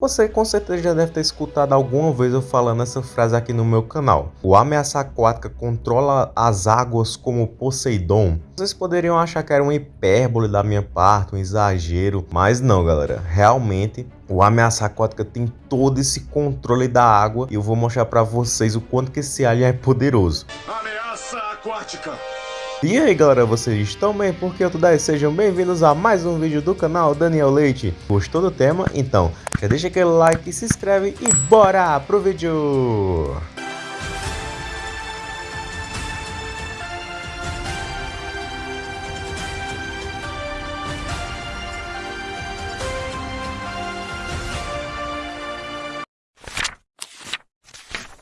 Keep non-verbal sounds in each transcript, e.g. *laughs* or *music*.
Você com certeza já deve ter escutado alguma vez eu falando essa frase aqui no meu canal. O ameaça aquática controla as águas como Poseidon. Vocês poderiam achar que era uma hipérbole da minha parte, um exagero, mas não galera, realmente o ameaça aquática tem todo esse controle da água e eu vou mostrar para vocês o quanto que esse alien é poderoso. Ameaça aquática! E aí galera, vocês estão bem? Porque eu tudo aí? Sejam bem-vindos a mais um vídeo do canal Daniel Leite. Gostou do tema? Então, já deixa aquele like, se inscreve e bora pro vídeo!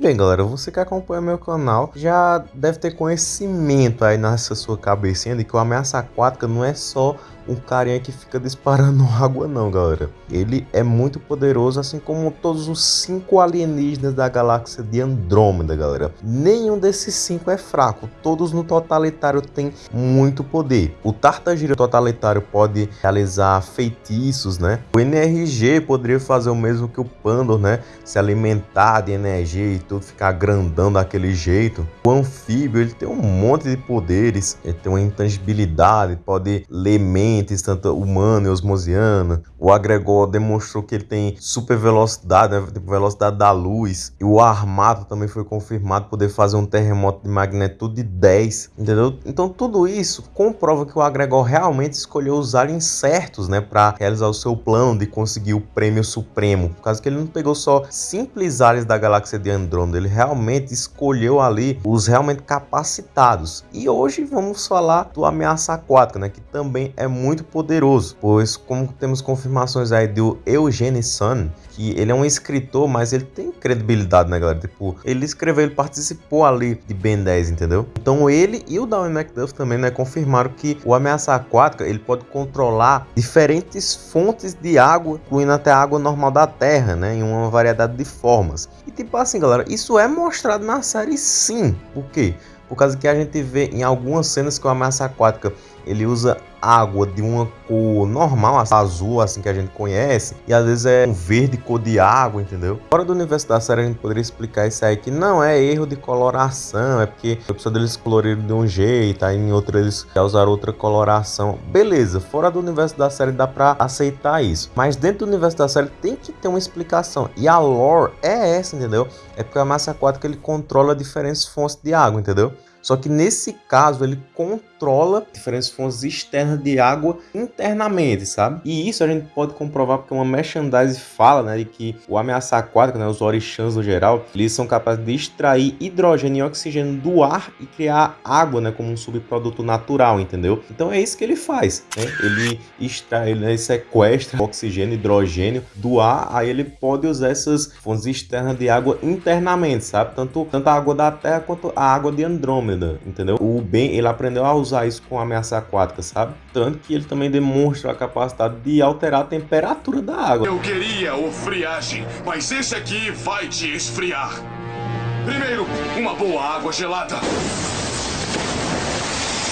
Bem galera, você que acompanha meu canal já deve ter conhecimento aí nessa sua cabecinha de que o ameaça aquática não é só um carinha que fica disparando *laughs* água não, galera. Ele é muito poderoso, assim como todos os cinco alienígenas da galáxia de Andrômeda, galera. Nenhum desses cinco é fraco, todos no totalitário têm muito poder. O Tartagira totalitário pode realizar feitiços, né? O NRG poderia fazer o mesmo que o Pandor, né? Se alimentar de energia e tudo, ficar grandão daquele jeito. O anfíbio, ele tem um monte de poderes, ele tem uma intangibilidade, pode ler mente, tanto humana e osmosiana. O agregor demonstrou que ele tem super velocidade, né? tipo velocidade da luz. E o armato também foi confirmado poder fazer um terremoto de magnitude de 10, entendeu? Então tudo isso comprova que o agregor realmente escolheu os aliens certos, né, para realizar o seu plano de conseguir o prêmio supremo. Por causa que ele não pegou só simples aliens da galáxia de Andrômeda, ele realmente escolheu ali os realmente capacitados. E hoje vamos falar do ameaça aquática, né, que também é muito muito poderoso, pois como temos confirmações aí do Eugene Sun, que ele é um escritor, mas ele tem credibilidade, né, galera? Tipo, ele escreveu, ele participou ali de Ben 10, entendeu? Então ele e o Darwin McDuff também, né, confirmaram que o ameaça aquática, ele pode controlar diferentes fontes de água, incluindo até a água normal da Terra, né, em uma variedade de formas. E tipo assim, galera, isso é mostrado na série sim. Por quê? Por causa que a gente vê em algumas cenas que o ameaça aquática ele usa água de uma cor normal, azul, assim que a gente conhece, e às vezes é um verde cor de água, entendeu? Fora do universo da série a gente poderia explicar isso aí que não é erro de coloração, é porque a pessoa deles coloriram de um jeito, aí em outro eles usaram outra coloração. Beleza, fora do universo da série dá pra aceitar isso, mas dentro do universo da série tem que ter uma explicação, e a lore é essa, entendeu? É porque a massa aquática ele controla diferentes fontes de água, entendeu? Só que nesse caso ele controla diferentes fontes externas de água internamente, sabe? E isso a gente pode comprovar porque uma merchandise fala, né, de que o ameaça aquática, né, os orixãs no geral, eles são capazes de extrair hidrogênio e oxigênio do ar e criar água, né, como um subproduto natural, entendeu? Então é isso que ele faz, né? Ele extrai, ele né, sequestra oxigênio, hidrogênio do ar, aí ele pode usar essas fontes externas de água internamente, sabe? Tanto, tanto a água da Terra quanto a água de Andrômeda entendeu? O Ben, ele aprendeu a usar isso com ameaça aquática, sabe? Tanto que ele também demonstra a capacidade de alterar a temperatura da água. Eu queria o friagem, mas esse aqui vai te esfriar. Primeiro, uma boa água gelada.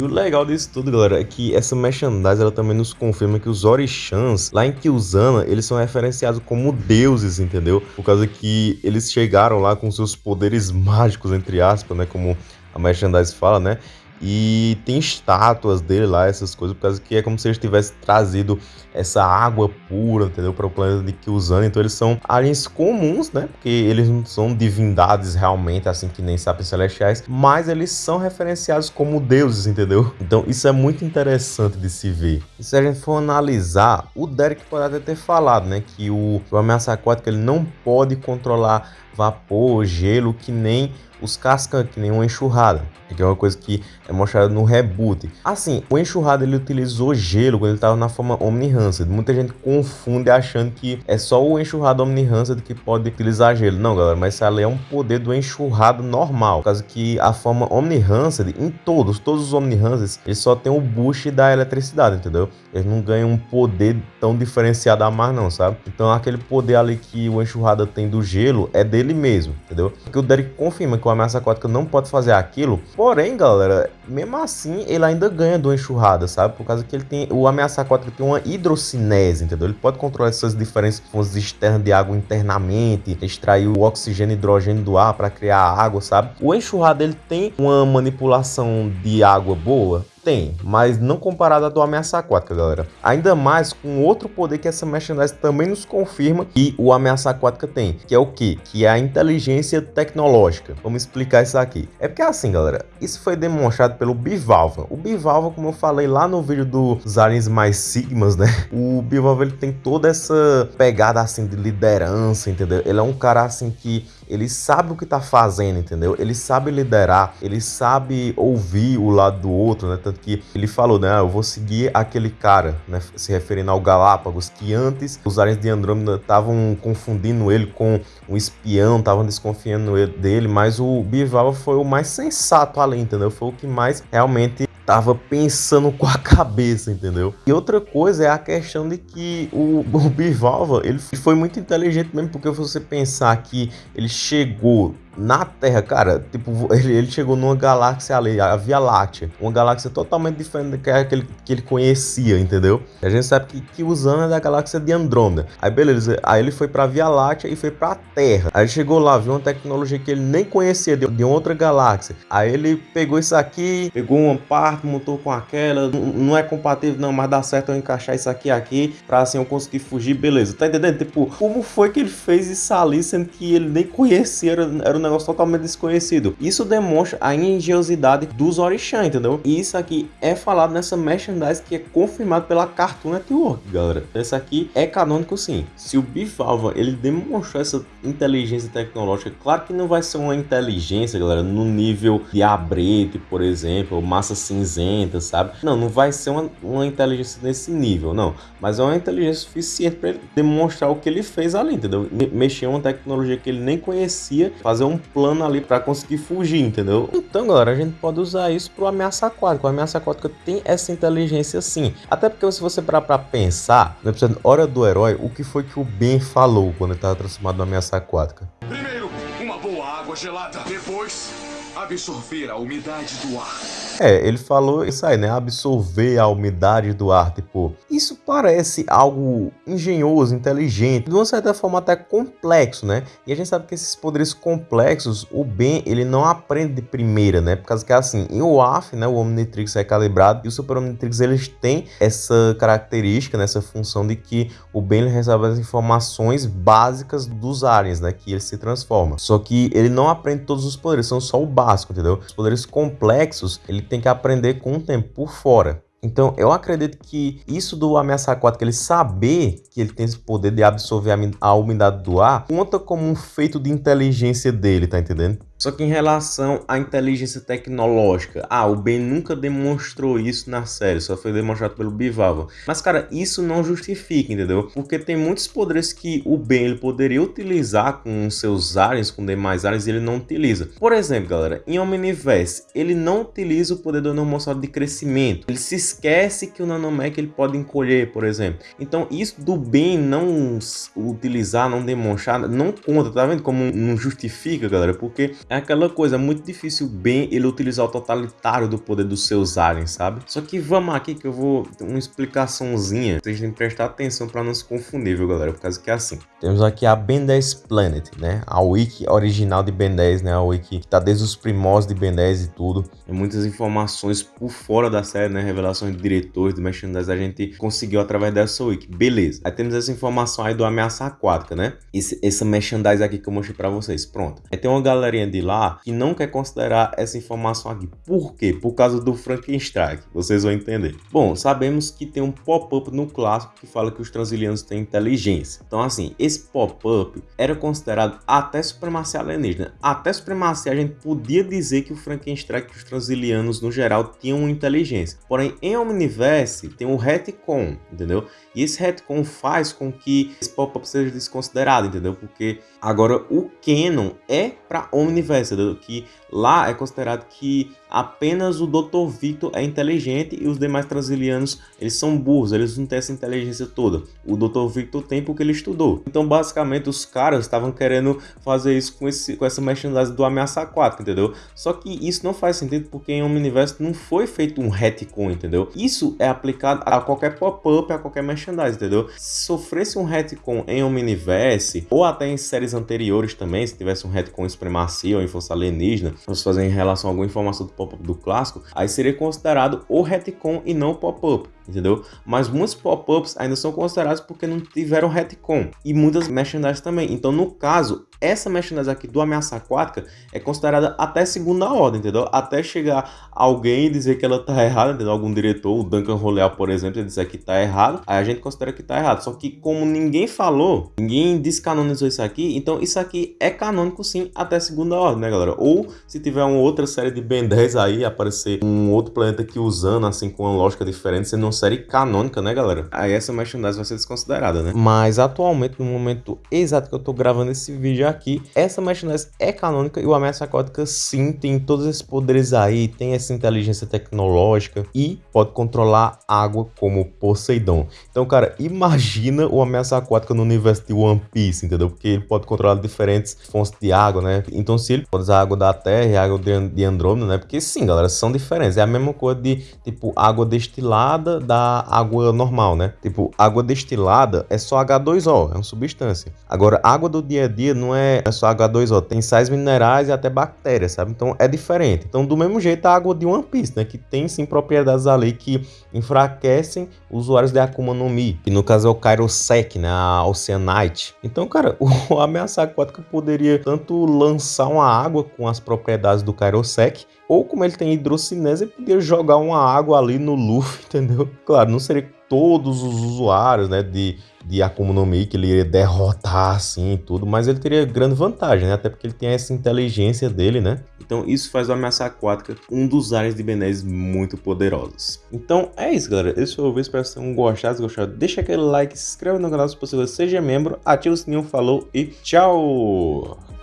E o legal disso tudo, galera, é que essa merchandise ela também nos confirma que os orixãs lá em Kyuzana, eles são referenciados como deuses, entendeu? Por causa que eles chegaram lá com seus poderes mágicos, entre aspas, né? Como a merchandise fala, né? E tem estátuas dele lá, essas coisas, por causa que é como se eles tivessem trazido essa água pura, entendeu? Para o planeta de Kyuzan. Então eles são aliens comuns, né? Porque eles não são divindades realmente, assim que nem sapiens celestiais, mas eles são referenciados como deuses, entendeu? Então isso é muito interessante de se ver. E se a gente for analisar, o Derek pode até ter falado, né? Que o, o ameaça aquática ele não pode controlar vapor, gelo, que nem os cascam que nem uma enxurrada, que é uma coisa que é mostrada no reboot. Assim, o enxurrada ele utilizou gelo quando ele estava na forma Omni-Rancid. Muita gente confunde achando que é só o enxurrado Omni-Rancid que pode utilizar gelo. Não, galera, mas ali é um poder do enxurrado normal. Por causa que a forma Omni-Rancid, em todos, todos os Omni-Rancids, eles só tem o boost da eletricidade, entendeu? Eles não ganham um poder tão diferenciado a mais não, sabe? Então aquele poder ali que o enxurrada tem do gelo é dele mesmo, entendeu? Porque o Derek confirma que o ameaça aquática não pode fazer aquilo. Porém, galera, mesmo assim, ele ainda ganha do enxurrada, sabe? Por causa que ele tem. O ameaça aquática tem uma hidrocinese, entendeu? Ele pode controlar essas diferentes fontes externas de água internamente, extrair o oxigênio e hidrogênio do ar para criar água, sabe? O enxurrada ele tem uma manipulação de água boa tem, mas não comparado à do Ameaça Aquática, galera. Ainda mais com outro poder que essa merchandise também nos confirma que o Ameaça Aquática tem, que é o que? Que é a inteligência tecnológica. Vamos explicar isso aqui. É porque assim, galera, isso foi demonstrado pelo Bivalva. O Bivalva, como eu falei lá no vídeo dos aliens mais sigmas, né? O Bivalva ele tem toda essa pegada assim de liderança, entendeu? Ele é um cara assim que ele sabe o que tá fazendo, entendeu? Ele sabe liderar, ele sabe ouvir o lado do outro, né? Tanto que ele falou, né? Ah, eu vou seguir aquele cara, né? Se referindo ao Galápagos, que antes os aliens de Andrômeda estavam confundindo ele com um espião, estavam desconfiando dele, mas o Bivalva foi o mais sensato ali, entendeu? Foi o que mais realmente tava pensando com a *laughs* cabeça, entendeu? E outra coisa é a questão de que o, o Bivalva, ele foi muito inteligente mesmo, porque você pensar que ele chegou na Terra, cara, tipo, *laughs* ele, ele chegou numa galáxia ali, a Via Láctea, uma galáxia totalmente diferente do que aquele que ele conhecia, entendeu? A gente sabe que, que é da galáxia de Andrômeda. Aí beleza, aí ele foi pra Via Láctea e foi pra Terra. Aí chegou lá, viu uma tecnologia que ele nem conhecia de, de outra galáxia. Aí ele pegou isso aqui, pegou uma parte, montou com aquela, não é compatível não, mas dá certo eu encaixar isso aqui aqui, pra assim eu conseguir fugir, beleza. Tá entendendo? Tipo, como foi que ele fez isso ali, sendo que ele nem conhecia, era, era um negócio totalmente desconhecido. Isso demonstra a engenhosidade dos orixás, entendeu? E isso aqui é falado nessa merchandise que é confirmado pela Cartoon Network, galera. Esse aqui é canônico sim. Se o Bifalva ele demonstrou essa inteligência tecnológica, claro que não vai ser uma inteligência, galera, no nível de Abrete, por exemplo, massa cinzenta, sabe? Não, não vai ser uma, uma inteligência nesse nível, não. Mas é uma inteligência suficiente para ele demonstrar o que ele fez ali, entendeu? Mexer uma tecnologia que ele nem conhecia, fazer um plano ali para conseguir fugir, entendeu? Então, galera, a gente pode usar isso pro ameaça aquática. O ameaça aquática tem essa inteligência sim. Até porque se você parar pra pensar, no episódio Hora do Herói, o que foi que o Ben falou quando ele tava transformado no ameaça aquática? Primeiro, uma boa água gelada. Depois, absorver a umidade do ar. É, ele falou isso aí, né? Absorver a umidade do ar, tipo. Isso parece algo engenhoso, inteligente, de uma certa forma até complexo, né? E a gente sabe que esses poderes complexos, o Ben, ele não aprende de primeira, né? Por causa que assim, em WAF, né, o Omnitrix é calibrado e o Super Omnitrix eles têm essa característica, né, essa função de que o Ben ele recebe as informações básicas dos aliens, né, que ele se transforma. Só que ele não aprende todos os poderes, são só o básico, entendeu? Os poderes complexos, ele tem que aprender com o tempo por fora. Então, eu acredito que isso do ameaça aquática, ele saber que ele tem esse poder de absorver a umidade do ar, conta como um feito de inteligência dele, tá entendendo? Só que em relação à inteligência tecnológica, ah, o Ben nunca demonstrou isso na série, só foi demonstrado pelo Bivalva. Mas, cara, isso não justifica, entendeu? Porque tem muitos poderes que o Ben ele poderia utilizar com seus aliens, com demais aliens, e ele não utiliza. Por exemplo, galera, em Omniverse, ele não utiliza o poder do nanomossauro de crescimento. Ele se esquece que o nanomech ele pode encolher, por exemplo. Então, isso do Ben não utilizar, não demonstrar, não conta, tá vendo como não justifica, galera? Porque é aquela coisa, muito difícil bem ele utilizar o totalitário do poder dos seus aliens, sabe? Só que vamos aqui que eu vou uma explicaçãozinha. Vocês têm que prestar atenção para não se confundir, viu, galera? Por causa que é assim. Temos aqui a Ben 10 Planet, né? A wiki original de Ben 10, né? A wiki que tá desde os primórdios de Ben 10 e tudo. Tem muitas informações por fora da série, né? Revelações de diretores, de merchandise, a gente conseguiu através dessa wiki. Beleza. Aí temos essa informação aí do Ameaça Aquática, né? Esse, essa merchandise aqui que eu mostrei para vocês. Pronto. Aí tem uma galerinha de de lá que não quer considerar essa informação aqui. Por quê? Por causa do Frankenstein. Vocês vão entender. Bom, sabemos que tem um pop-up no clássico que fala que os transilianos têm inteligência. Então, assim, esse pop-up era considerado até supremacia alienígena. Até supremacia a gente podia dizer que o Frankenstein, que os transilianos no geral tinham inteligência. Porém, em Omniverse tem o retcon, entendeu? E esse retcon faz com que esse pop-up seja desconsiderado, entendeu? Porque agora o canon é para Omniverse que lá é considerado que apenas o Dr. Victor é inteligente e os demais transilianos eles são burros, eles não têm essa inteligência toda. O Dr. Victor tem porque ele estudou. Então basicamente os caras estavam querendo fazer isso com, esse, com essa merchandise do Ameaça Aquática, entendeu? Só que isso não faz sentido porque em Omniverse não foi feito um retcon, entendeu? Isso é aplicado a qualquer pop-up, a qualquer merchandise, entendeu? Se sofresse um retcon em Omniverse ou até em séries anteriores também, se tivesse um retcon em Supremacia ou em Força Alienígena, se fazer em relação a alguma informação do pop-up do clássico, aí seria considerado o retcon e não pop-up entendeu? Mas muitos pop-ups ainda são considerados porque não tiveram retcon e muitas merchandise também. Então, no caso, essa merchandise aqui do Ameaça Aquática é considerada até segunda ordem, entendeu? Até chegar alguém e dizer que ela tá errada, entendeu? Algum diretor, o Duncan Roleal, por exemplo, dizer que tá errado, aí a gente considera que tá errado. Só que como ninguém falou, ninguém descanonizou isso aqui, então isso aqui é canônico sim até segunda ordem, né, galera? Ou se tiver uma outra série de Ben 10 aí, aparecer um outro planeta que usando, assim, com uma lógica diferente, sendo uma série canônica, né, galera? Aí essa merchandise vai ser desconsiderada, né? Mas atualmente, no momento exato que eu tô gravando esse vídeo aqui, essa merchandise é canônica e o Ameaça Aquática sim tem todos esses poderes aí, tem essa inteligência tecnológica e pode controlar água como Poseidon. Então, cara, imagina o Ameaça Aquática no universo de One Piece, entendeu? Porque ele pode controlar diferentes fontes de água, né? Então, se ele pode usar água da Terra e água de Andrômeda, né? Porque sim, galera, são diferentes. É a mesma coisa de, tipo, água destilada da água normal, né? Tipo, água destilada é só H2O, é uma substância. Agora, água do dia a dia não é, é só H2O, tem sais minerais e até bactérias, sabe? Então é diferente. Então, do mesmo jeito, a água de One Piece, né? Que tem sim propriedades ali que enfraquecem usuários de Akuma no Mi, que no caso é o Kairosek, né? A Oceanite. Então, cara, *laughs* o ameaça aquática poderia tanto lançar uma água com as propriedades do Kairosek, ou como ele tem hidrocinese, ele podia jogar uma água ali no Luffy, *laughs* entendeu? Claro, não seria todos os usuários, né, de, de Akuma no Mi que ele iria derrotar assim e tudo, mas ele teria grande vantagem, né, até porque ele tem essa inteligência dele, né. Então isso faz o Ameaça Aquática um dos áreas de Benés muito poderosos. Então é isso, galera. Esse foi o vídeo, espero que vocês tenham gostado. Se gostado, deixa aquele like, se inscreve no canal se possível, seja membro, ativa o sininho, falou e tchau!